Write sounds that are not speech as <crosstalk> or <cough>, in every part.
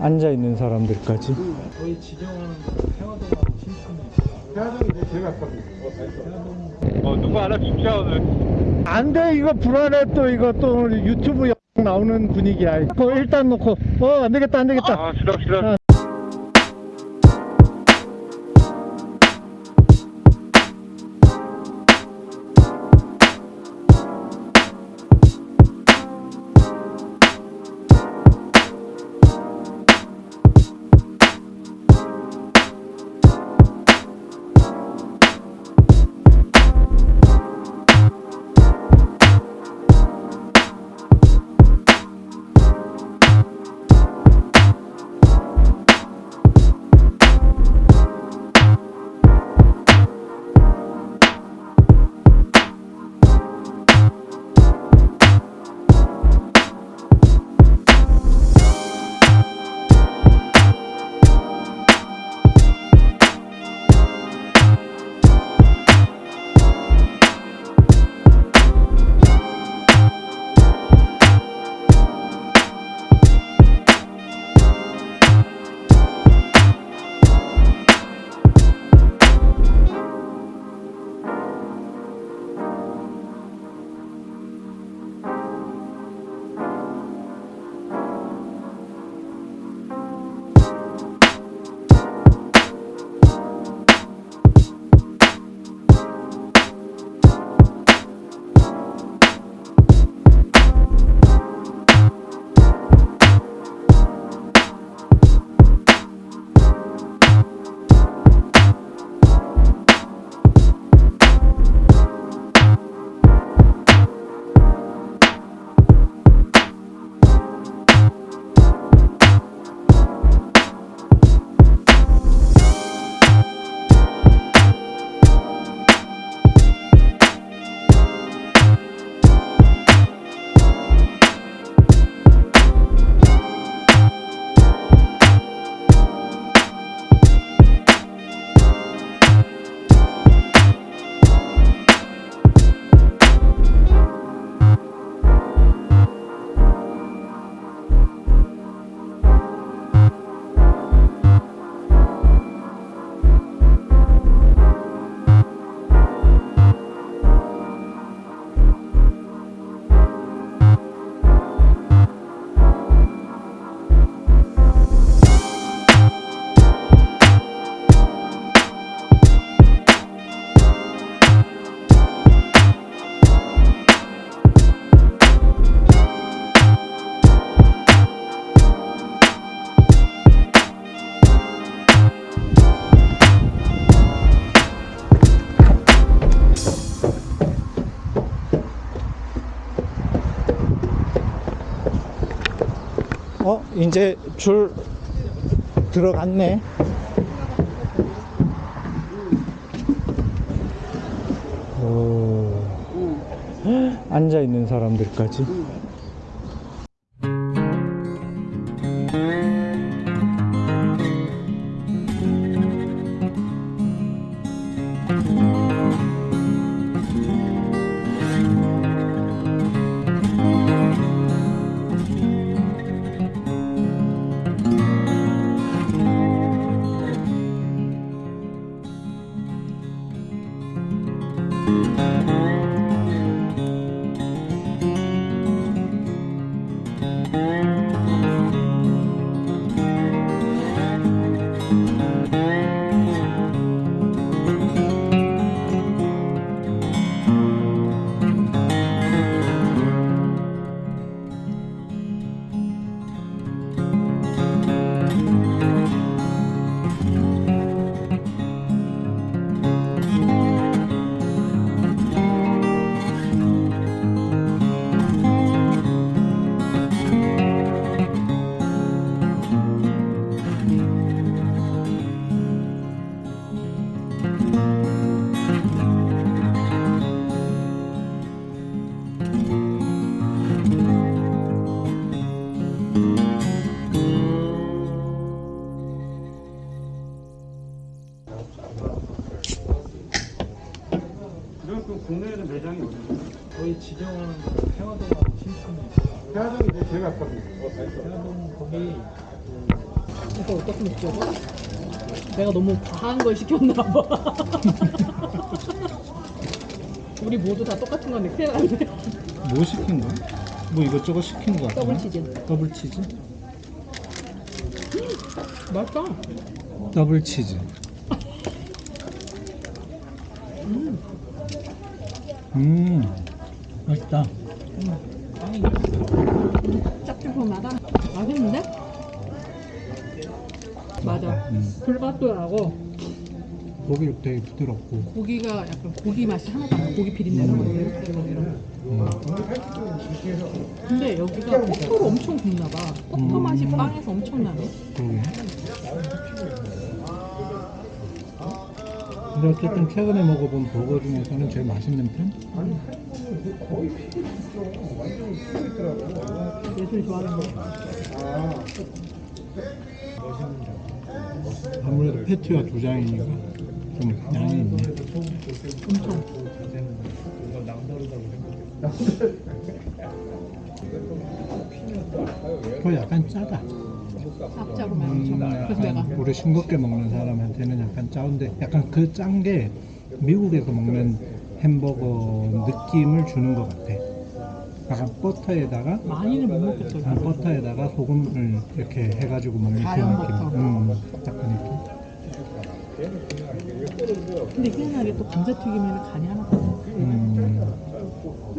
앉아 있는 사람들까지. 저희 지정하는 태화동하고 신촌이 태화동이 제일 가깝거든요. 어, 누구 하나 줍시다, 오늘. 안 돼, 이거 불안해, 또, 이거 또 오늘 유튜브 영 나오는 분위기야. 그거 일단 놓고, 어, 안 되겠다, 안 되겠다. 아, 시다, 시다. 어, 이제 줄 들어갔네. 오. 앉아 있는 사람들까지. 지정하는 태화동하고 신촌이 태화동이 이제 제일 가깝거든요. 태화동 거기 진짜 어떻게 느껴져? 내가 너무 과한 걸 시켰나 봐. <laughs> 우리 모두 다 똑같은 건데 큰일 났네. 뭐 시킨 거야? 뭐 이것저것 시킨 거 같아 더블 치즈. 더블 치즈? <gasps> 맛있다. 더블 치즈 <laughs> 음 맛있다 짭조름하다. 맛있는데? 맞아. 음. 불맛도 나고 고기 되게 부드럽고 고기가 약간 고기 맛이 하나도 안 나. 고기 비린내나 뭐 이런 이런. 음. 근데 여기가 버터로 엄청 굽나 봐. 음. 맛이 빵에서 엄청 나네. 그러게 근데 어쨌든 최근에 먹어본 버거 중에서는 제일 맛있는 편? 예술 좋아하는 거. 아무래도 패티가 두 장이니까 좀 양이 있네 엄청. <laughs> 그거 약간 짜다 짭짤하고 엄청. 음, 그래서 내가 약간 우리 싱겁게 먹는 사람한테는 약간 짜운데 약간 그 짠 게 미국에서 먹는 햄버거 느낌을 주는 것 같아 약간 버터에다가 많이는 못 먹겠어. 아, 버터에다가 소금을 이렇게 해가지고 먹는 그 자연 느낌 버터. 음, 딱그 느낌 근데 희한하게 또 감자튀김에는 간이 하나도 없어.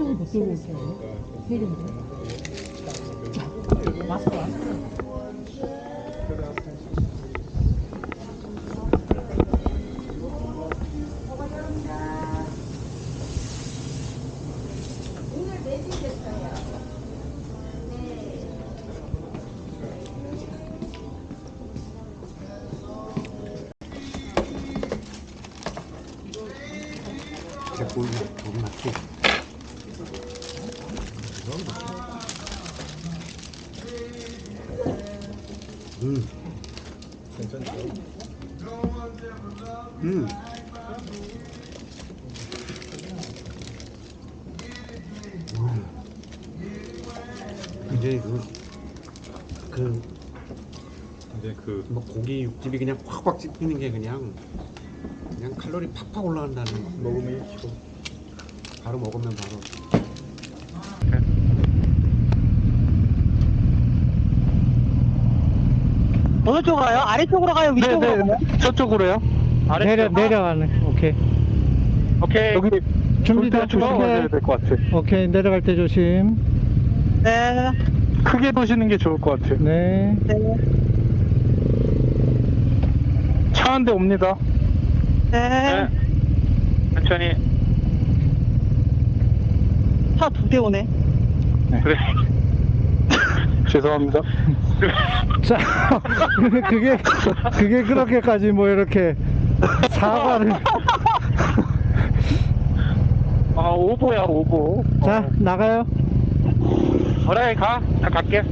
음, 혼자서 못 들고 올게. 세 개인데. 맛있어, 맛있어. 음. 괜찮죠? 음. 이제 그, 그, 이제 그뭐 고기 육즙이 그냥 확확 씹히는 게 그냥, 그냥 칼로리 팍팍 올라간다는 먹으면 바로 먹으면 바로. 어느 쪽으로 가요? 아래쪽으로 가요? 위쪽으로 가요? 저쪽으로요? 내려, 내려가네 오케이 오케이 여기 준비돼 조심하셔야 될 것 같아. 오케이 내려갈 때 조심 네. 크게 도시는 게 좋을 것 같아. 네 네. 차 한 대 옵니다. 네. 천천히. 차 두 대 오네. 그래. 죄송합니다. 자, <laughs> 그게, 그게 그렇게까지 뭐 이렇게 사과를. 아 오보야 오보. 자, 나가요. 그래 가. 나 갈게.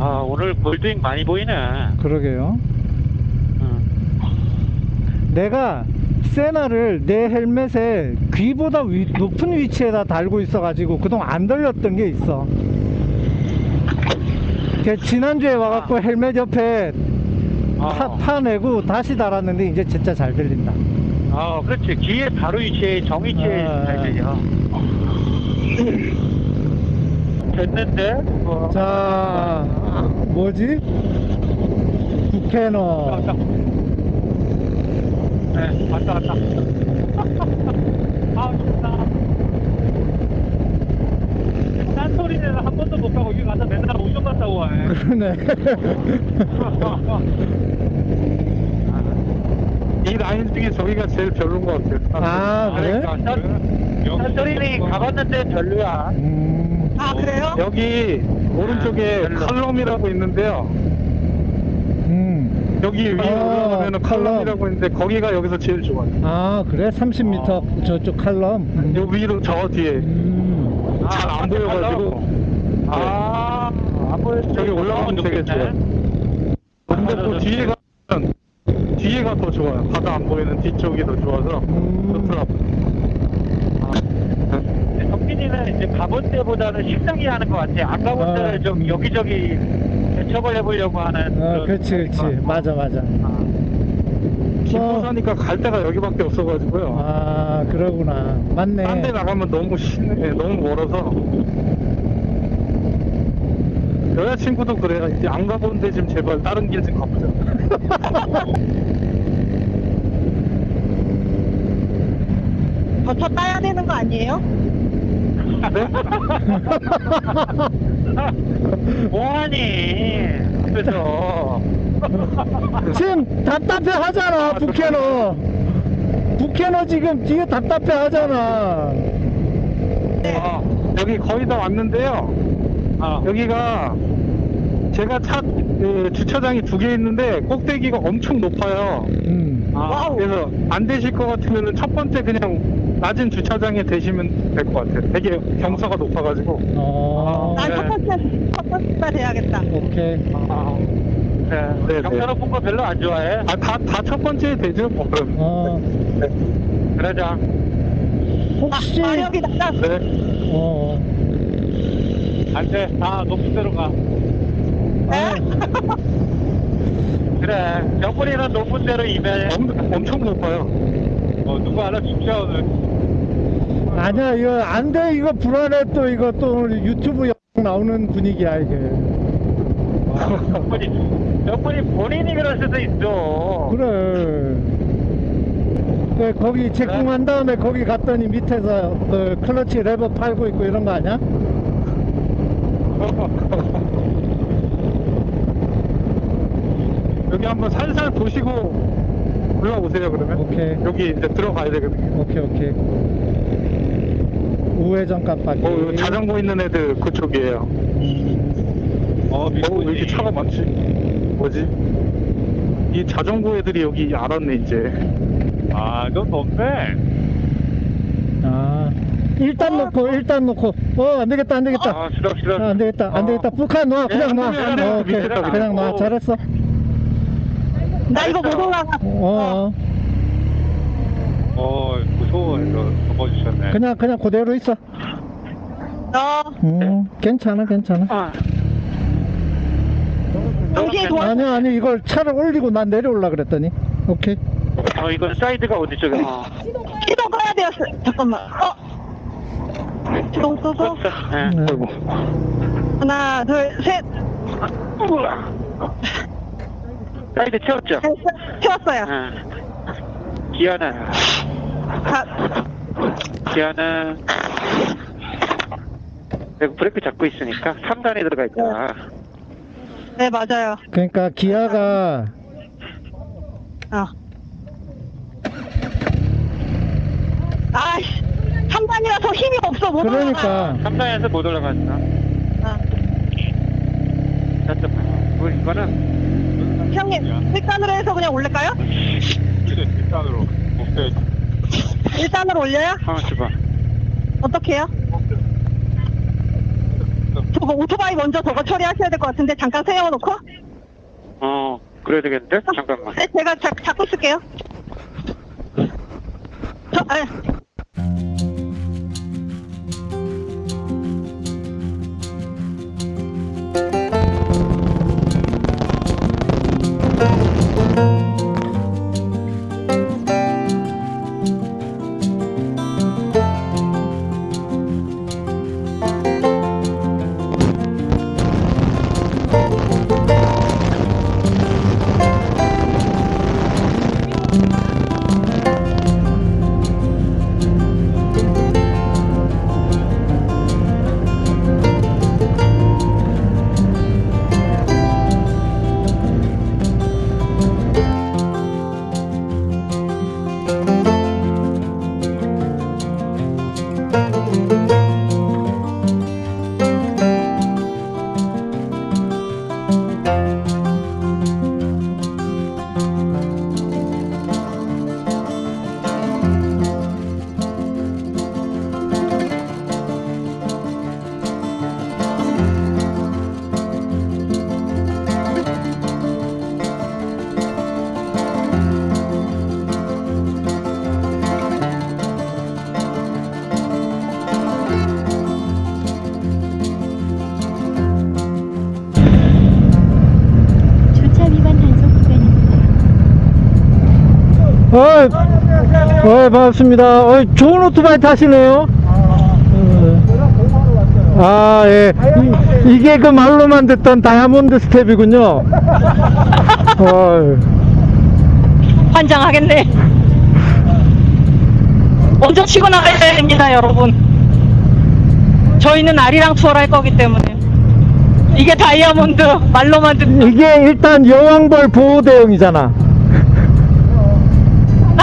아 오늘 골드잉 많이 보이네. 그러게요. 응. 내가 세나를 내 헬멧에 귀보다 위- 높은 위치에다 달고 있어 가지고 그동안 안 들렸던 게 있어. 걔 지난주에 와갖고 헬멧 옆에 파, 어. 파내고 다시 달았는데 이제 진짜 잘 들린다. 아 그렇지 귀에 바로 위치에 정위치에 아. 잘 들려. 됐는데? 어. 자, 뭐지? 부캐너. 왔다. 네, 왔다, 왔다. <laughs> 아, 좋다. 딴소리는 한 번도 못 가고, 여기 가서 맨날 오션 갔다 오네. 그러네. 이 라인 중에 저기가 제일 별로인 것 같아요. 아, 그래? 딴소리는 가봤는데 별로야. 음, 아, 그래요? 여기 오른쪽에 아, 네, 칼럼이라고 있는데요. 음. 여기 위에 아, 올라가면 칼럼. 칼럼이라고 있는데 거기가 여기서 제일 좋아요. 아, 그래? 30m 저쪽 칼럼. 음. 요 위로 저 뒤에 음. 잘 안 보여가지고 아, 안 보여. 저기 올라가면 되게 좋아요. 근데 또 뒤에 가면 뒤에가 더 좋아요. 바다 안 보이는 뒤쪽이 더 좋아서 음. 좋더라고요. 성빈이는 이제 가본 때보다는 식상이 하는 것 같아. 안 가본 아. 데를 좀 여기저기 개척을 해보려고 하는. 어, 그런 그렇지, 그렇지. 거. 맞아, 맞아. 김포 사니까 갈 데가 여기밖에 없어가지고요. 아, 그러구나. 맞네. 딴 데 나가면 너무 심, 예, 너무 멀어서. 여자친구도 그래요. 이제 안 가본 데좀 제발 다른 길 좀 가보자. <laughs> 저차 따야 되는 거 아니에요? 네? 뭐하니? 앞에서. 지금 답답해 하잖아, 북해너. 북해너 지금 뒤에 답답해 하잖아. 아, 여기 거의 다 왔는데요. 어. 여기가 제가 차 그, 주차장이 두 개 있는데 꼭대기가 엄청 높아요. 음. 아, 그래서 안 되실 것 같으면 첫 번째 그냥 낮은 주차장에 대시면 될 것 같아요. 되게 경사가 높아가지고. 어. 난첫 번째, 첫 번째 돼야겠다. 오케이. 아, 네, 네. 경사 높은 거 별로 안 좋아해. 아, 다, 다 첫 번째 되죠, 뭐, 그럼. 어. 그러자. 혹시. 아, 마력이 나가. 네. 어. 안 돼. 아, 높은 데로 가. 네? <laughs> 그래. 옆구리는 높은 데로 임해. 엄, 엄청 높아요. 어, 누구 하나 죽자, 오늘. 아니야, 이거 안 돼. 이거 불안해. 또 이거 또 오늘 유튜브 영상 나오는 분위기야, 이게. 옆구리, 옆구리 본인이 그럴 수도 있어. 그래. 그 거기 제공한 다음에 거기 갔더니 밑에서 그 클러치 레버 팔고 있고 이런 거 아니야? <laughs> 여기 한번 살살 보시고 올라오세요, 그러면. 오케이. 여기 이제 들어가야 되거든요. 오케이 오케이. 우회전 깜빡이. 어, 여기 자전거 있는 애들 그쪽이에요. 어, 어, 왜 이렇게 차가 많지? 뭐지? 이 자전거 애들이 여기 알았네, 이제. 아, 넌 높네. 아 일단 놓고 일단 놓고. 어 안 되겠다 안 되겠다. 아, 싫어, 싫어. 아, 안 되겠다 안 되겠다. 북한 놔 그냥 놔. 안 돼, 안 돼. 어, 오케이 밑에다 그냥 놔. 놔. 잘했어. 나 이거 못 올라가. 어, 어. 어, 무서워. 이거 넘어주셨네. 그냥 그냥 그대로 있어. 어, 음 괜찮아 괜찮아. 아. 당신이 도와. 아니 아니 이걸 차를 올리고 난 내려올라 그랬더니. 오케이. 어, 이건 사이드가 어디 쪽에? 아, 시동 꺼야 돼요. 잠깐만. 어? 시동 끄고. 네. 네. 아이고. 하나, 둘, 셋. 사이드 채웠죠? 채웠어요. 응. 기아는, 자, 기아는, 내가 브레이크 잡고 있으니까 3단에 들어가 있잖아. 네, 맞아요. 그러니까 기아가 어. 아이씨, 3단이라서 힘이 없어, 못 올라가. 그러니까 3단에서 못 올라갔어. 어. 잠깐만. 뭐, 이거는, 형님, 1단으로 해서 그냥 올릴까요? 1단으로. 오케이. 1단으로 올려요? 어, 줘봐. 어떻게 해요? 저거 오토바이 먼저 저거 처리하셔야 될 것 같은데 잠깐 세워놓고 어, 그래야 되겠는데? 잠깐만. 네, 제가 잡, 잡고 있을게요 저, 아, 어, 어, 반갑습니다. 어, 좋은 오토바이 타시네요. 아, 예. 이, 이게 그 말로만 듣던 다이아몬드 스텝이군요. 어, 환장하겠네. 먼저 치고 나가야 됩니다, 여러분. 저희는 아리랑 투어를 할 거기 때문에. 이게 다이아몬드, 말로만 듣는. 이게 일단 여왕벌 보호 대용이잖아.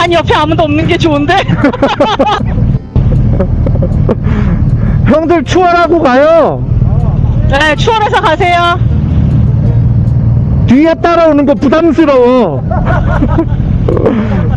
난 옆에 아무도 없는 게 좋은데? <laughs> 형들 추월하고 가요. 네, 추월해서 가세요. 뒤에 따라오는 거 부담스러워. <laughs>